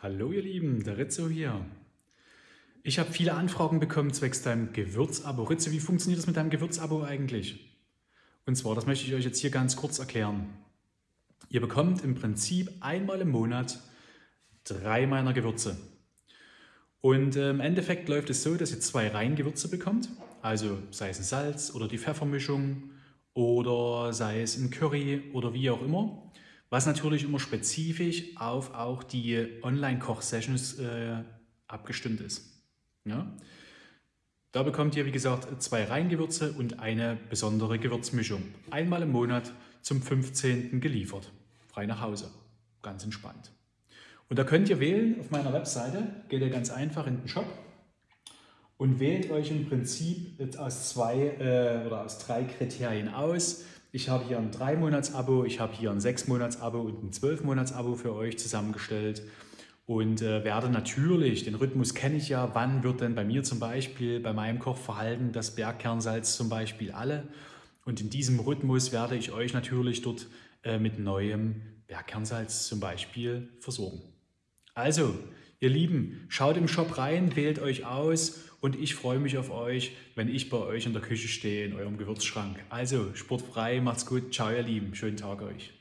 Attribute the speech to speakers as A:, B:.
A: Hallo ihr Lieben, der Rizzo hier. Ich habe viele Anfragen bekommen zwecks deinem Gewürzabo. Rizzo, wie funktioniert das mit deinem Gewürzabo eigentlich? Und zwar, das möchte ich euch jetzt hier ganz kurz erklären. Ihr bekommt im Prinzip einmal im Monat drei meiner Gewürze. Und äh, im Endeffekt läuft es so, dass ihr zwei Reingewürze bekommt, also sei es ein Salz oder die Pfeffermischung oder sei es ein Curry oder wie auch immer was natürlich immer spezifisch auf auch die Online-Koch-Sessions äh, abgestimmt ist. Ja? Da bekommt ihr, wie gesagt, zwei Reingewürze und eine besondere Gewürzmischung. Einmal im Monat zum 15. geliefert. Frei nach Hause. Ganz entspannt. Und da könnt ihr wählen auf meiner Webseite, geht ihr ganz einfach in den Shop und wählt euch im Prinzip aus zwei äh, oder aus drei Kriterien aus. Ich habe hier ein 3-Monats-Abo, ich habe hier ein 6-Monats-Abo und ein 12-Monats-Abo für euch zusammengestellt und äh, werde natürlich, den Rhythmus kenne ich ja, wann wird denn bei mir zum Beispiel, bei meinem Kochverhalten das Bergkernsalz zum Beispiel alle und in diesem Rhythmus werde ich euch natürlich dort äh, mit neuem Bergkernsalz zum Beispiel versorgen. Also, ihr Lieben, schaut im Shop rein, wählt euch aus und ich freue mich auf euch, wenn ich bei euch in der Küche stehe, in eurem Gewürzschrank. Also, sportfrei, macht's gut, ciao ihr Lieben, schönen Tag euch.